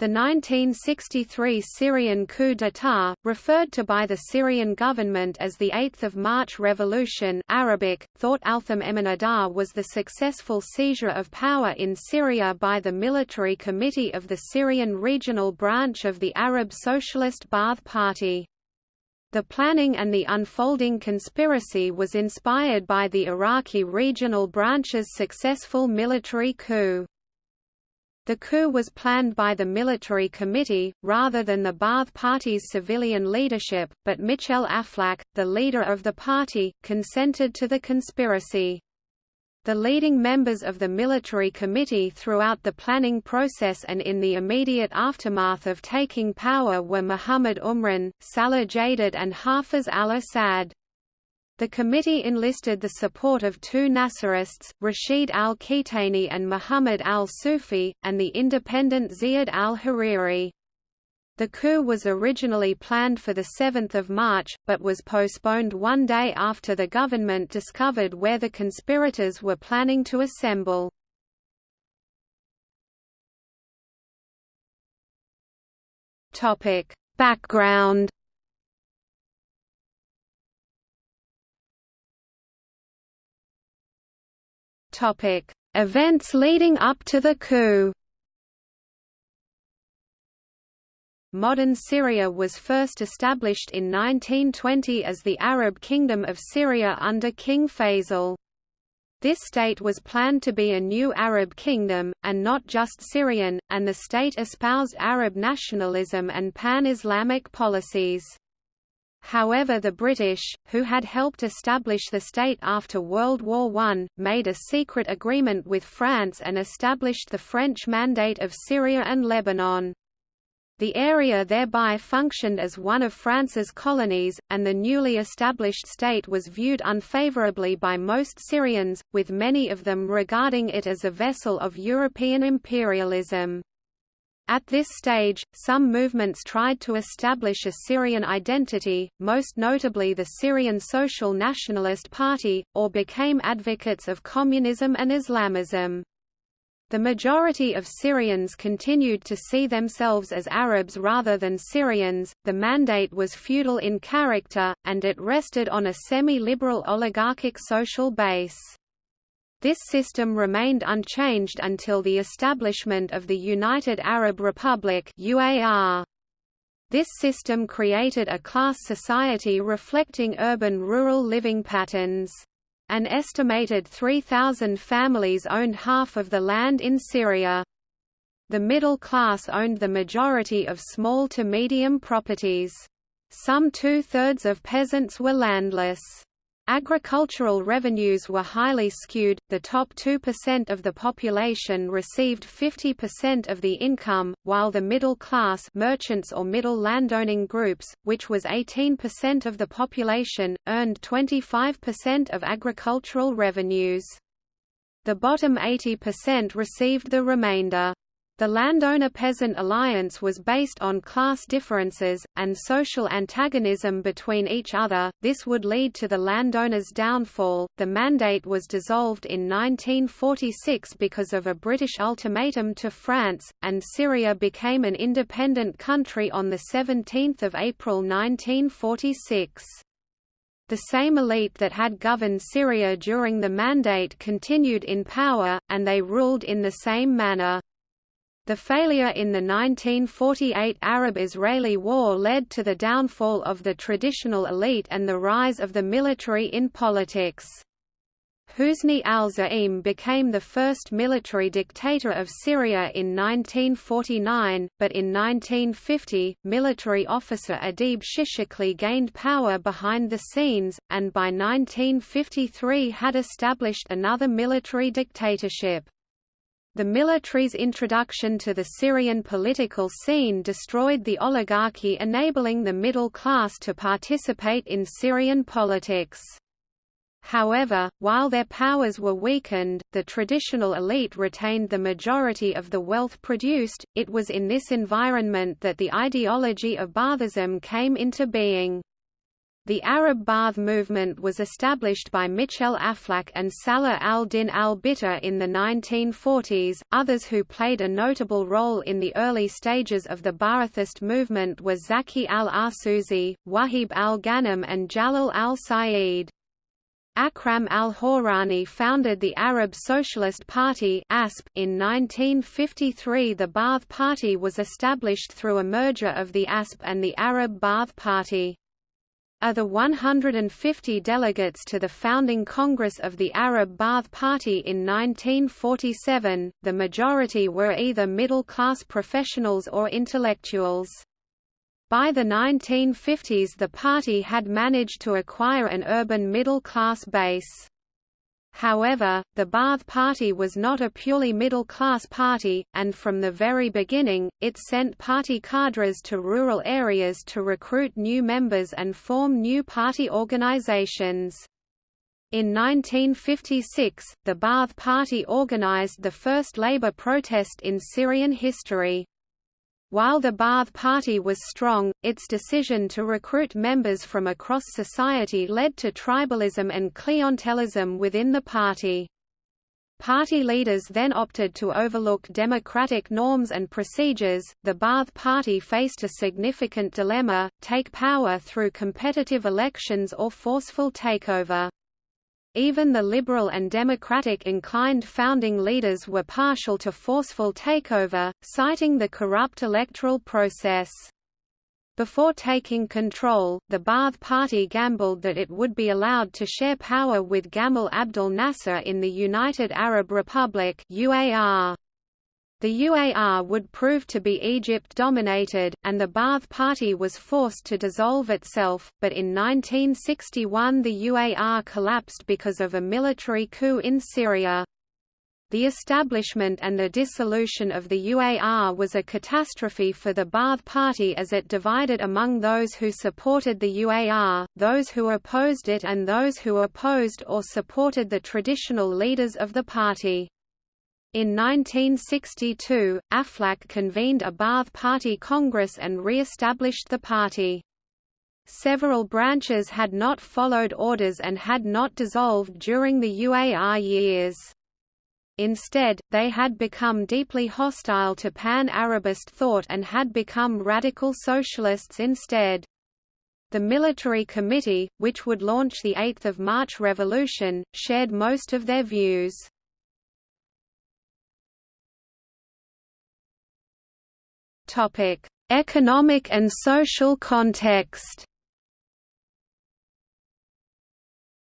The 1963 Syrian coup d'état, referred to by the Syrian government as the 8th of March Revolution Arabic, Thought Altham Eminadar was the successful seizure of power in Syria by the Military Committee of the Syrian regional branch of the Arab Socialist Ba'ath Party. The planning and the unfolding conspiracy was inspired by the Iraqi regional branch's successful military coup. The coup was planned by the military committee, rather than the Ba'ath Party's civilian leadership, but Michel Aflaq, the leader of the party, consented to the conspiracy. The leading members of the military committee throughout the planning process and in the immediate aftermath of taking power were Muhammad Umran, Salah Jadid and Hafiz al-Assad. The committee enlisted the support of two Nasserists, Rashid al-Kitani and Muhammad al-Sufi, and the independent Ziyad al-Hariri. The coup was originally planned for 7 March, but was postponed one day after the government discovered where the conspirators were planning to assemble. Background Topic: Events leading up to the coup. Modern Syria was first established in 1920 as the Arab Kingdom of Syria under King Faisal. This state was planned to be a new Arab kingdom, and not just Syrian, and the state espoused Arab nationalism and pan-Islamic policies. However the British, who had helped establish the state after World War I, made a secret agreement with France and established the French Mandate of Syria and Lebanon. The area thereby functioned as one of France's colonies, and the newly established state was viewed unfavorably by most Syrians, with many of them regarding it as a vessel of European imperialism. At this stage, some movements tried to establish a Syrian identity, most notably the Syrian Social Nationalist Party, or became advocates of communism and Islamism. The majority of Syrians continued to see themselves as Arabs rather than Syrians. The mandate was feudal in character, and it rested on a semi-liberal oligarchic social base. This system remained unchanged until the establishment of the United Arab Republic UAR. This system created a class society reflecting urban-rural living patterns. An estimated 3,000 families owned half of the land in Syria. The middle class owned the majority of small to medium properties. Some two-thirds of peasants were landless. Agricultural revenues were highly skewed, the top 2% of the population received 50% of the income, while the middle class merchants or middle landowning groups, which was 18% of the population, earned 25% of agricultural revenues. The bottom 80% received the remainder. The landowner-peasant alliance was based on class differences, and social antagonism between each other, this would lead to the landowners' downfall. The mandate was dissolved in 1946 because of a British ultimatum to France, and Syria became an independent country on 17 April 1946. The same elite that had governed Syria during the mandate continued in power, and they ruled in the same manner. The failure in the 1948 Arab-Israeli War led to the downfall of the traditional elite and the rise of the military in politics. Husni al-Za'im became the first military dictator of Syria in 1949, but in 1950, military officer Adib Shishakli gained power behind the scenes, and by 1953 had established another military dictatorship. The military's introduction to the Syrian political scene destroyed the oligarchy enabling the middle class to participate in Syrian politics. However, while their powers were weakened, the traditional elite retained the majority of the wealth produced. It was in this environment that the ideology of Baathism came into being. The Arab Ba'ath movement was established by Michel Aflaq and Salah al-Din al-Bitar in the 1940s. Others who played a notable role in the early stages of the Ba'athist movement were Zaki al-Arsuzi, Wahib al-Ghanem and Jalal al-Sa'id. Akram al-Horani founded the Arab Socialist Party (ASP). In 1953 the Ba'ath Party was established through a merger of the ASP and the Arab Ba'ath Party. Of the 150 delegates to the founding Congress of the Arab Ba'ath Party in 1947, the majority were either middle-class professionals or intellectuals. By the 1950s the party had managed to acquire an urban middle-class base. However, the Ba'ath Party was not a purely middle-class party, and from the very beginning, it sent party cadres to rural areas to recruit new members and form new party organizations. In 1956, the Ba'ath Party organized the first labor protest in Syrian history. While the Ba'ath Party was strong, its decision to recruit members from across society led to tribalism and clientelism within the party. Party leaders then opted to overlook democratic norms and procedures. The Ba'ath Party faced a significant dilemma take power through competitive elections or forceful takeover. Even the liberal and democratic-inclined founding leaders were partial to forceful takeover, citing the corrupt electoral process. Before taking control, the Ba'ath Party gambled that it would be allowed to share power with Gamal Abdel Nasser in the United Arab Republic UAR. The UAR would prove to be Egypt-dominated, and the Ba'ath Party was forced to dissolve itself, but in 1961 the UAR collapsed because of a military coup in Syria. The establishment and the dissolution of the UAR was a catastrophe for the Ba'ath Party as it divided among those who supported the UAR, those who opposed it and those who opposed or supported the traditional leaders of the party. In 1962, Aflaq convened a Ba'ath Party Congress and re-established the party. Several branches had not followed orders and had not dissolved during the UAR years. Instead, they had become deeply hostile to pan-Arabist thought and had become radical socialists instead. The Military Committee, which would launch the 8 March Revolution, shared most of their views. Topic: Economic and social context.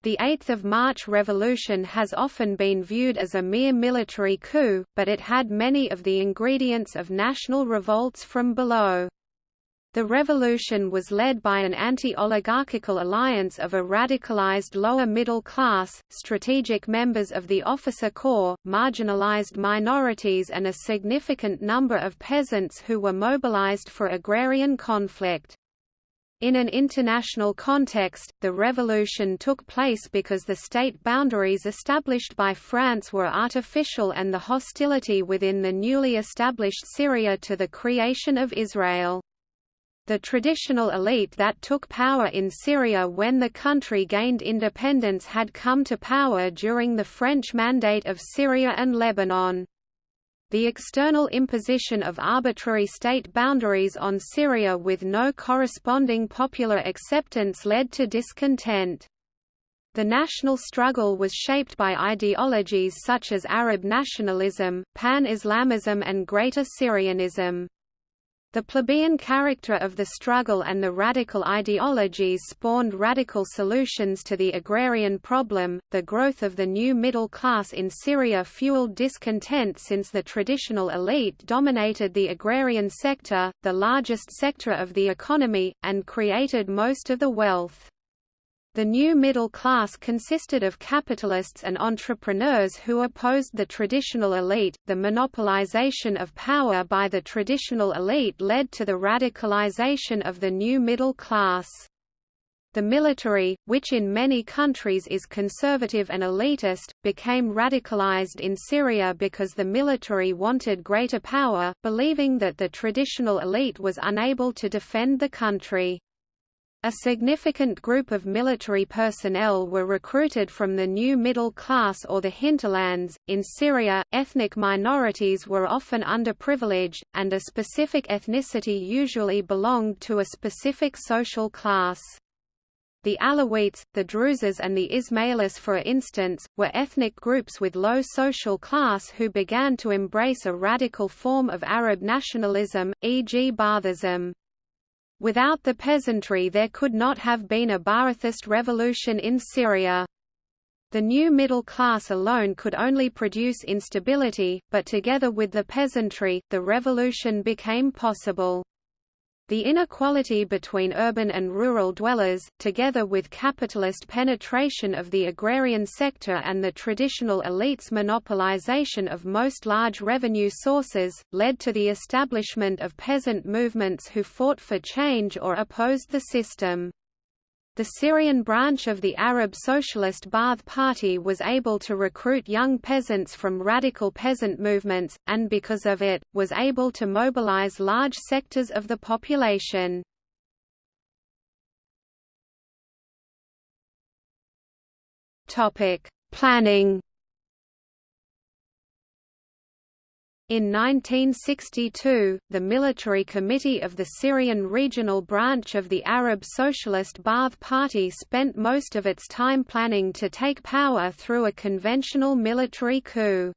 The 8th of March revolution has often been viewed as a mere military coup, but it had many of the ingredients of national revolts from below. The revolution was led by an anti-oligarchical alliance of a radicalized lower middle class, strategic members of the officer corps, marginalized minorities and a significant number of peasants who were mobilized for agrarian conflict. In an international context, the revolution took place because the state boundaries established by France were artificial and the hostility within the newly established Syria to the creation of Israel. The traditional elite that took power in Syria when the country gained independence had come to power during the French Mandate of Syria and Lebanon. The external imposition of arbitrary state boundaries on Syria with no corresponding popular acceptance led to discontent. The national struggle was shaped by ideologies such as Arab nationalism, Pan-Islamism and Greater Syrianism. The plebeian character of the struggle and the radical ideologies spawned radical solutions to the agrarian problem. The growth of the new middle class in Syria fueled discontent since the traditional elite dominated the agrarian sector, the largest sector of the economy, and created most of the wealth. The new middle class consisted of capitalists and entrepreneurs who opposed the traditional elite. The monopolization of power by the traditional elite led to the radicalization of the new middle class. The military, which in many countries is conservative and elitist, became radicalized in Syria because the military wanted greater power, believing that the traditional elite was unable to defend the country. A significant group of military personnel were recruited from the new middle class or the hinterlands. In Syria, ethnic minorities were often underprivileged, and a specific ethnicity usually belonged to a specific social class. The Alawites, the Druzes and the Ismailis for instance, were ethnic groups with low social class who began to embrace a radical form of Arab nationalism, e.g. Baathism. Without the peasantry there could not have been a Ba'athist revolution in Syria. The new middle class alone could only produce instability, but together with the peasantry, the revolution became possible. The inequality between urban and rural dwellers, together with capitalist penetration of the agrarian sector and the traditional elites' monopolization of most large revenue sources, led to the establishment of peasant movements who fought for change or opposed the system. The Syrian branch of the Arab Socialist Ba'ath Party was able to recruit young peasants from radical peasant movements, and because of it, was able to mobilize large sectors of the population. Planning In 1962, the Military Committee of the Syrian regional branch of the Arab Socialist Ba'ath Party spent most of its time planning to take power through a conventional military coup.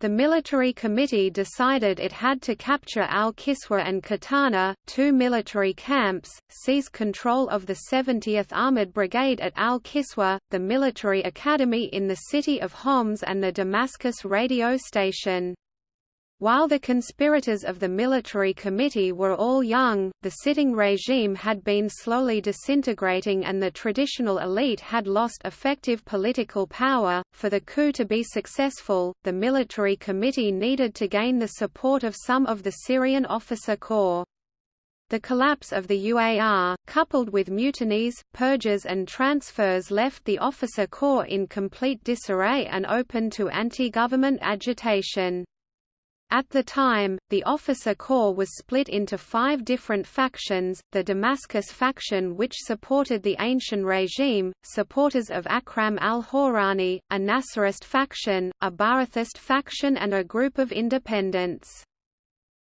The military committee decided it had to capture Al-Kiswa and Katana, two military camps, seize control of the 70th Armored Brigade at Al-Kiswa, the military academy in the city of Homs and the Damascus radio station. While the conspirators of the military committee were all young, the sitting regime had been slowly disintegrating and the traditional elite had lost effective political power. For the coup to be successful, the military committee needed to gain the support of some of the Syrian officer corps. The collapse of the UAR, coupled with mutinies, purges and transfers left the officer corps in complete disarray and open to anti-government agitation. At the time, the officer corps was split into five different factions, the Damascus faction which supported the ancient regime, supporters of Akram al-Hawrani, a Nasserist faction, a Ba'athist faction and a group of independents.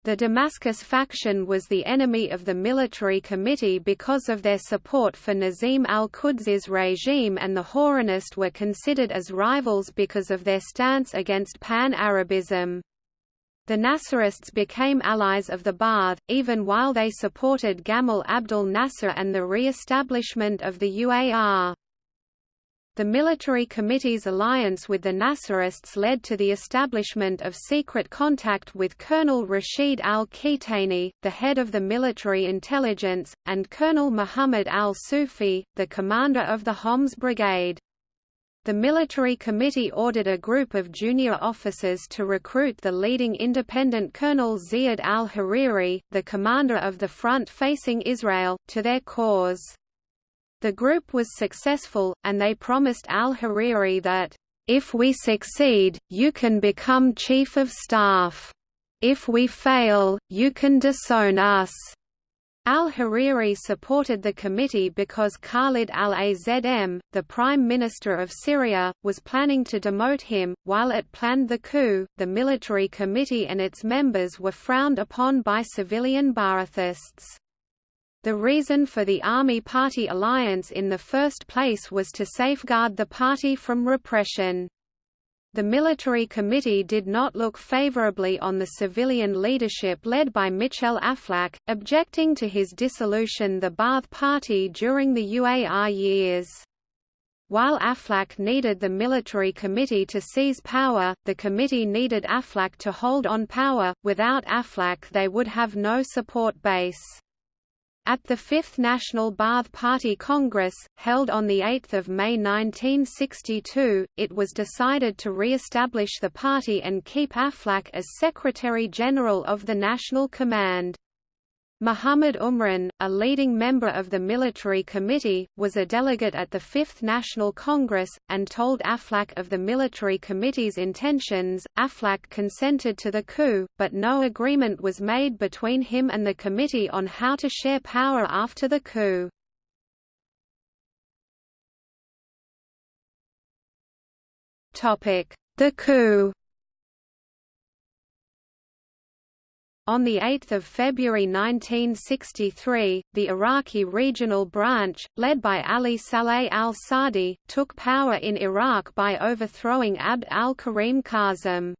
The Damascus faction was the enemy of the military committee because of their support for Nazim al-Qudsi's regime and the Hawranist were considered as rivals because of their stance against Pan-Arabism. The Nasserists became allies of the Ba'ath, even while they supported Gamal Abdel Nasser and the re-establishment of the UAR. The military committee's alliance with the Nasserists led to the establishment of secret contact with Colonel Rashid al-Kitani, the head of the military intelligence, and Colonel Muhammad al-Sufi, the commander of the Homs Brigade. The military committee ordered a group of junior officers to recruit the leading independent Colonel Ziad al-Hariri, the commander of the front facing Israel, to their cause. The group was successful, and they promised al-Hariri that, "...if we succeed, you can become chief of staff. If we fail, you can disown us." Al-Hariri supported the committee because Khalid al-Azm, the Prime Minister of Syria, was planning to demote him. While it planned the coup, the military committee and its members were frowned upon by civilian Ba'athists. The reason for the Army-Party alliance in the first place was to safeguard the party from repression. The military committee did not look favorably on the civilian leadership led by Michel Aflaq, objecting to his dissolution the Ba'ath Party during the UAR years. While Aflaq needed the military committee to seize power, the committee needed Aflaq to hold on power, without Aflaq they would have no support base. At the Fifth National Ba'ath Party Congress, held on 8 May 1962, it was decided to re-establish the party and keep Aflaq as Secretary-General of the National Command. Muhammad Umran, a leading member of the military committee, was a delegate at the Fifth National Congress, and told Aflaq of the military committee's intentions. Aflaq consented to the coup, but no agreement was made between him and the committee on how to share power after the coup. The coup On 8 February 1963, the Iraqi regional branch, led by Ali Saleh al-Saadi, took power in Iraq by overthrowing Abd al-Karim Qasem.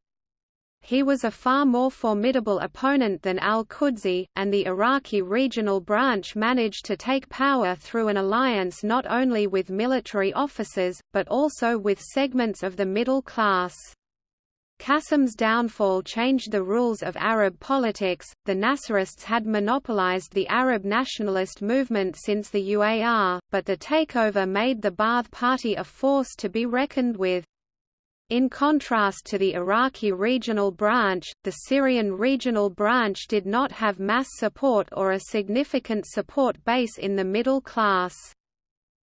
He was a far more formidable opponent than al-Qudsi, and the Iraqi regional branch managed to take power through an alliance not only with military officers, but also with segments of the middle class. Qasem's downfall changed the rules of Arab politics. The Nasserists had monopolized the Arab nationalist movement since the UAR, but the takeover made the Ba'ath Party a force to be reckoned with. In contrast to the Iraqi regional branch, the Syrian regional branch did not have mass support or a significant support base in the middle class.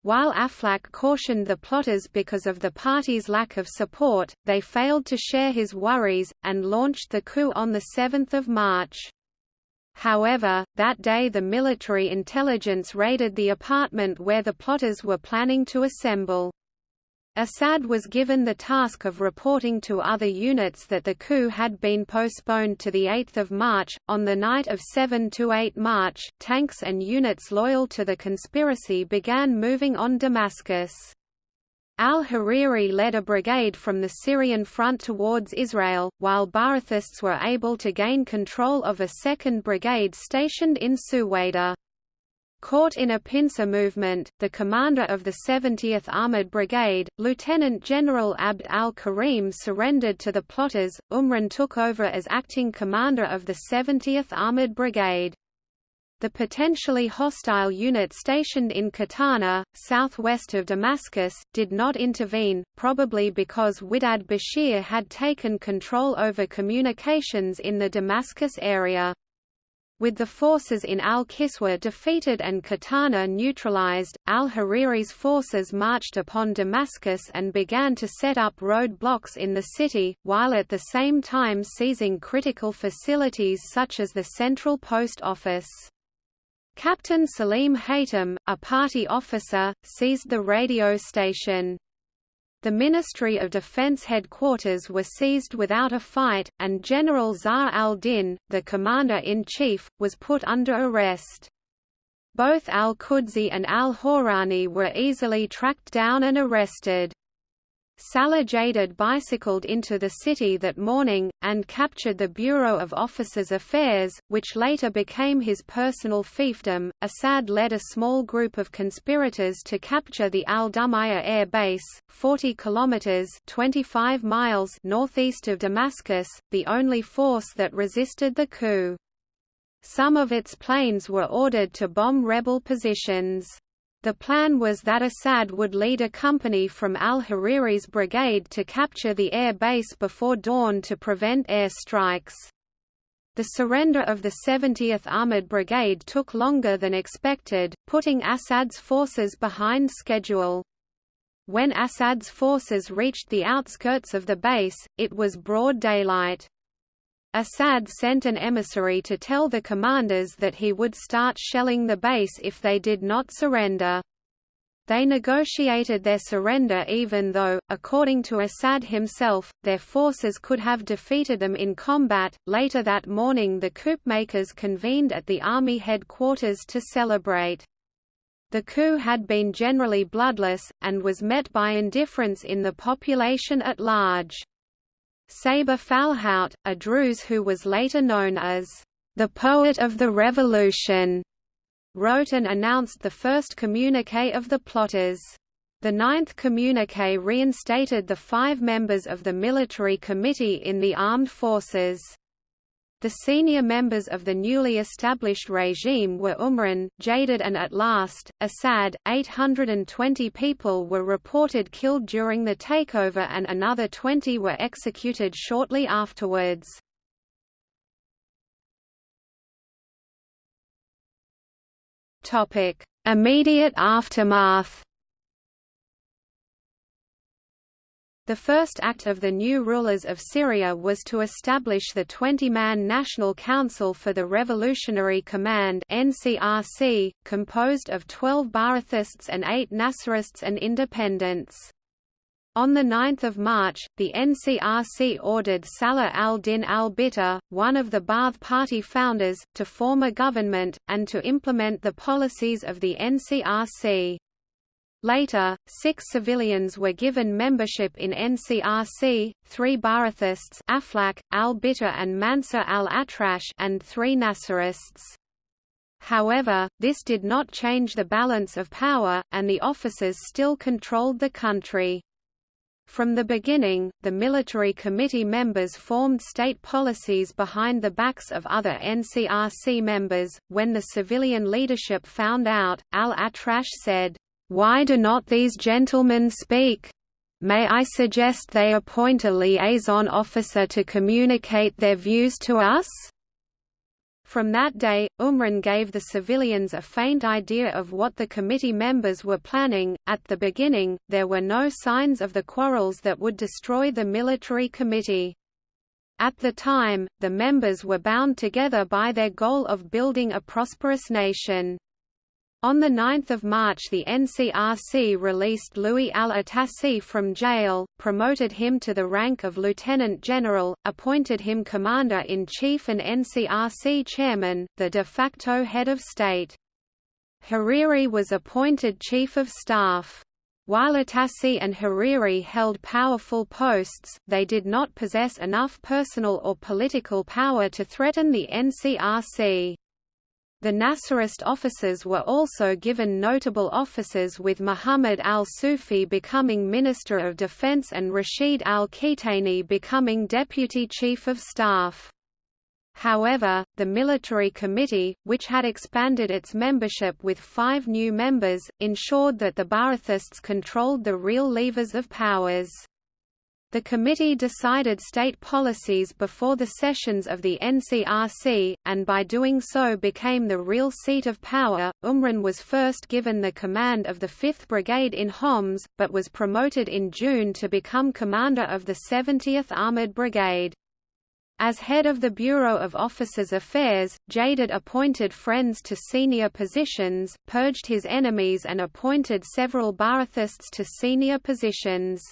While Aflaq cautioned the plotters because of the party's lack of support, they failed to share his worries, and launched the coup on 7 March. However, that day the military intelligence raided the apartment where the plotters were planning to assemble. Assad was given the task of reporting to other units that the coup had been postponed to 8 March. On the night of 7–8 March, tanks and units loyal to the conspiracy began moving on Damascus. Al-Hariri led a brigade from the Syrian front towards Israel, while Ba'athists were able to gain control of a second brigade stationed in Suwaida. Caught in a pincer movement, the commander of the 70th Armored Brigade, Lieutenant General Abd al-Karim surrendered to the plotters. Umran took over as acting commander of the 70th Armored Brigade. The potentially hostile unit stationed in Katana, southwest of Damascus, did not intervene, probably because Widad Bashir had taken control over communications in the Damascus area. With the forces in al-Kiswa defeated and Katana neutralized, al-Hariri's forces marched upon Damascus and began to set up roadblocks in the city, while at the same time seizing critical facilities such as the Central Post Office. Captain Salim Haytham, a party officer, seized the radio station. The Ministry of Defense headquarters were seized without a fight, and General Zahr al-Din, the commander-in-chief, was put under arrest. Both al-Qudsi and al-Hawrani were easily tracked down and arrested. Salah Jadid bicycled into the city that morning, and captured the Bureau of Officers' Affairs, which later became his personal fiefdom. Assad led a small group of conspirators to capture the Al Dumayr air base, 40 kilometers (25 miles) northeast of Damascus, the only force that resisted the coup. Some of its planes were ordered to bomb rebel positions. The plan was that Assad would lead a company from al-Hariri's brigade to capture the air base before dawn to prevent air strikes. The surrender of the 70th Armored Brigade took longer than expected, putting Assad's forces behind schedule. When Assad's forces reached the outskirts of the base, it was broad daylight. Assad sent an emissary to tell the commanders that he would start shelling the base if they did not surrender. They negotiated their surrender even though, according to Assad himself, their forces could have defeated them in combat. Later that morning, the coup makers convened at the army headquarters to celebrate. The coup had been generally bloodless, and was met by indifference in the population at large. Saber Falhout, a Druze who was later known as the poet of the revolution, wrote and announced the first communique of the plotters. The ninth communique reinstated the five members of the military committee in the armed forces. The senior members of the newly established regime were Umran, Jadid and at last, Assad. 820 people were reported killed during the takeover and another 20 were executed shortly afterwards. Immediate aftermath The first act of the new rulers of Syria was to establish the 20-man National Council for the Revolutionary Command NCRC, composed of 12 Ba'athists and 8 Nasserists and independents. On 9 March, the NCRC ordered Salah al-Din al-Bitar, one of the Ba'ath Party founders, to form a government, and to implement the policies of the NCRC. Later, six civilians were given membership in NCRC, three Ba'athists Aflaq, al-Bitar and Mansur al-Atrash and three Nasserists. However, this did not change the balance of power, and the officers still controlled the country. From the beginning, the military committee members formed state policies behind the backs of other NCRC members. When the civilian leadership found out, al-Atrash said, why do not these gentlemen speak? May I suggest they appoint a liaison officer to communicate their views to us? From that day, Umran gave the civilians a faint idea of what the committee members were planning. At the beginning, there were no signs of the quarrels that would destroy the military committee. At the time, the members were bound together by their goal of building a prosperous nation. On 9 March the NCRC released Lu'ay al-Atassi from jail, promoted him to the rank of lieutenant general, appointed him commander-in-chief and NCRC chairman, the de facto head of state. Hariri was appointed chief of staff. While Atassi and Hariri held powerful posts, they did not possess enough personal or political power to threaten the NCRC. The Nasserist officers were also given notable offices with Muhammad al-Sufi becoming Minister of Defense and Rashid al-Kitani becoming Deputy Chief of Staff. However, the military committee, which had expanded its membership with five new members, ensured that the Ba'athists controlled the real levers of powers. The committee decided state policies before the sessions of the NCRC, and by doing so became the real seat of power. Umran was first given the command of the 5th Brigade in Homs, but was promoted in June to become commander of the 70th Armored Brigade. As head of the Bureau of Officers' Affairs, Jadid appointed friends to senior positions, purged his enemies and appointed several Ba'athists to senior positions.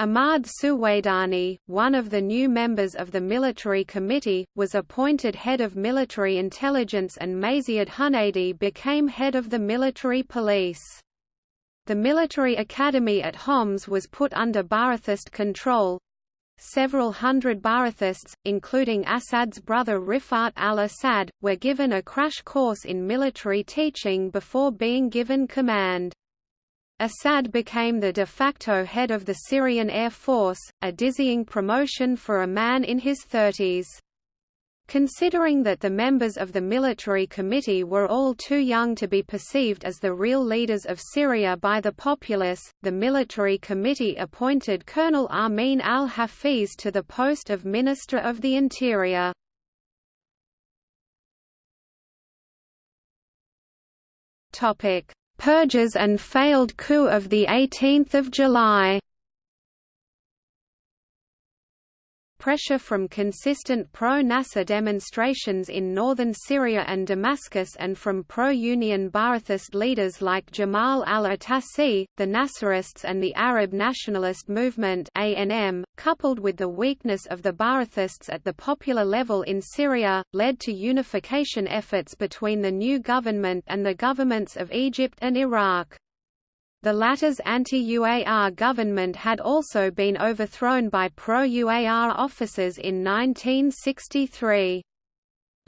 Ahmad Suwaidani, one of the new members of the military committee, was appointed head of military intelligence and Maziad Hunaidi became head of the military police. The military academy at Homs was put under Ba'athist control. Several hundred Ba'athists, including Assad's brother Rifat al-Assad, were given a crash course in military teaching before being given command. Assad became the de facto head of the Syrian Air Force, a dizzying promotion for a man in his thirties. Considering that the members of the military committee were all too young to be perceived as the real leaders of Syria by the populace, the military committee appointed Colonel Amin al-Hafiz to the post of Minister of the Interior. Topic: Purges and failed coup of 18 July pressure from consistent pro-Nasser demonstrations in northern Syria and Damascus and from pro-Union Ba'athist leaders like Jamal al-Atassi, the Nasserists and the Arab Nationalist Movement ANM, coupled with the weakness of the Ba'athists at the popular level in Syria, led to unification efforts between the new government and the governments of Egypt and Iraq. The latter's anti-UAR government had also been overthrown by pro-UAR officers in 1963.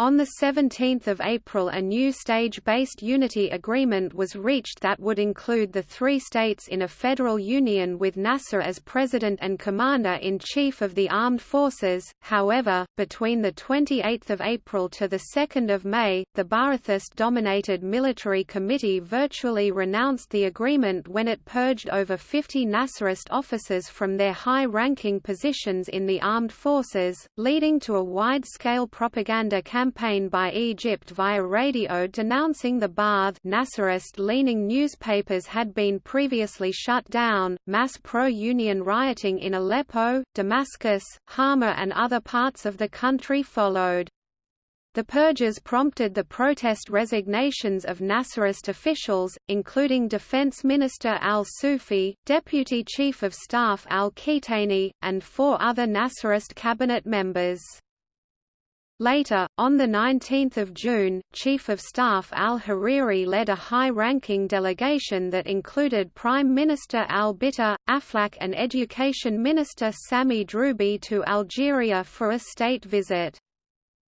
On 17 April a new stage-based unity agreement was reached that would include the three states in a federal union with Nasser as president and commander-in-chief of the armed forces. However, between 28 April to 2 May, the Ba'athist-dominated military committee virtually renounced the agreement when it purged over 50 Nasserist officers from their high-ranking positions in the armed forces, leading to a wide-scale propaganda campaign campaign by Egypt via radio denouncing the Ba'ath Nasserist-leaning newspapers had been previously shut down. Mass pro-union rioting in Aleppo, Damascus, Hama and other parts of the country followed. The purges prompted the protest resignations of Nasserist officials, including Defense Minister al-Sufi, Deputy Chief of Staff al-Kitani, and four other Nasserist cabinet members. Later, on 19 June, Chief of Staff al-Hariri led a high-ranking delegation that included Prime Minister al-Bitar, Aflaq and Education Minister Sami Droubi to Algeria for a state visit.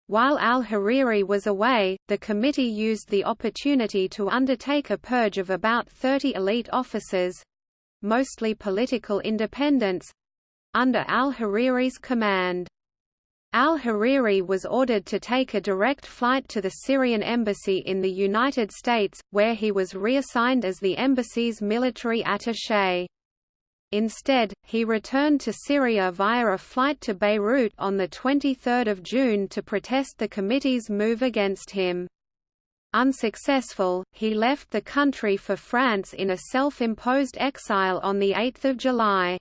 While al-Hariri was away, the committee used the opportunity to undertake a purge of about 30 elite officers—mostly political independents—under al-Hariri's command. Al-Hariri was ordered to take a direct flight to the Syrian embassy in the United States, where he was reassigned as the embassy's military attaché. Instead, he returned to Syria via a flight to Beirut on 23 June to protest the committee's move against him. Unsuccessful, he left the country for France in a self-imposed exile on 8 July.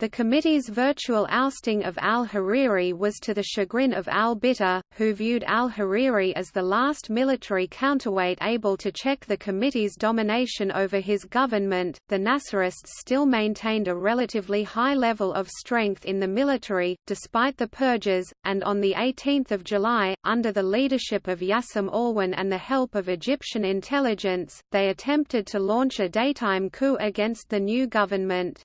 The committee's virtual ousting of al-Hariri was to the chagrin of al-Bitar, who viewed al-Hariri as the last military counterweight able to check the committee's domination over his government. The Nasserists still maintained a relatively high level of strength in the military, despite the purges, and on 18 July, under the leadership of Yassem Alwan and the help of Egyptian intelligence, they attempted to launch a daytime coup against the new government.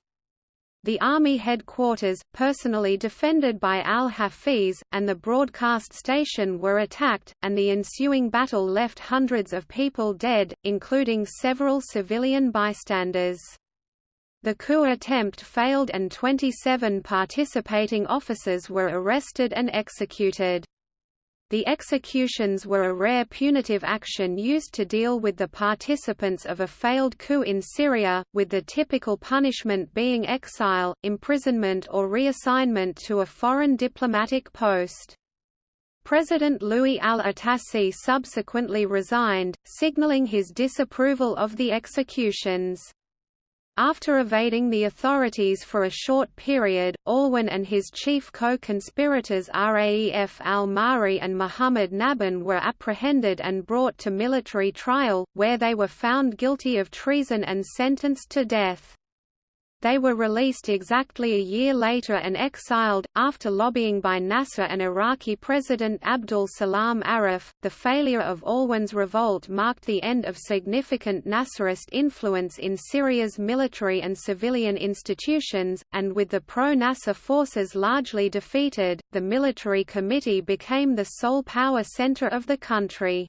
The army headquarters, personally defended by al-Hafiz, and the broadcast station were attacked, and the ensuing battle left hundreds of people dead, including several civilian bystanders. The coup attempt failed and 27 participating officers were arrested and executed. The executions were a rare punitive action used to deal with the participants of a failed coup in Syria, with the typical punishment being exile, imprisonment or reassignment to a foreign diplomatic post. President Lu'ay al-Atassi subsequently resigned, signaling his disapproval of the executions. After evading the authorities for a short period, Alwan and his chief co-conspirators Raef al-Mahri and Muhammad Nabhan were apprehended and brought to military trial, where they were found guilty of treason and sentenced to death. They were released exactly a year later and exiled, after lobbying by Nasser and Iraqi President Abdul Salam Arif. The failure of Alwan's revolt marked the end of significant Nasserist influence in Syria's military and civilian institutions, and with the pro Nasser forces largely defeated, the military committee became the sole power center of the country.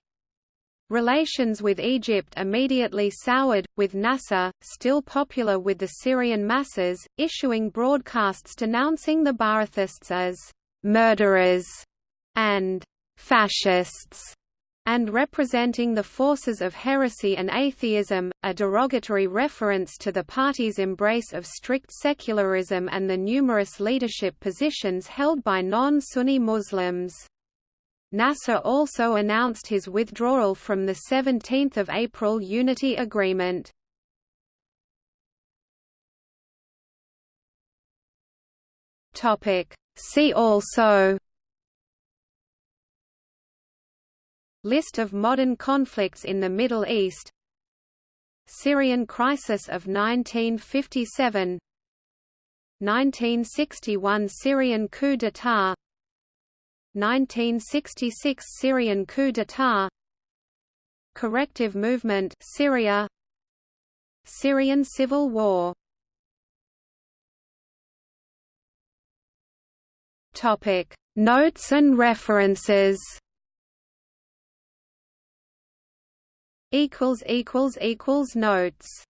Relations with Egypt immediately soured, with Nasser, still popular with the Syrian masses, issuing broadcasts denouncing the Ba'athists as «murderers» and «fascists» and representing the forces of heresy and atheism, a derogatory reference to the party's embrace of strict secularism and the numerous leadership positions held by non-Sunni Muslims. Nasser also announced his withdrawal from the 17 April Unity Agreement. See also List of modern conflicts in the Middle East Syrian crisis of 1957 1961 Syrian coup d'état 1966 Syrian coup d'état Corrective movement Syria. Syrian civil war. Topic Notes and references. Equals equals equals notes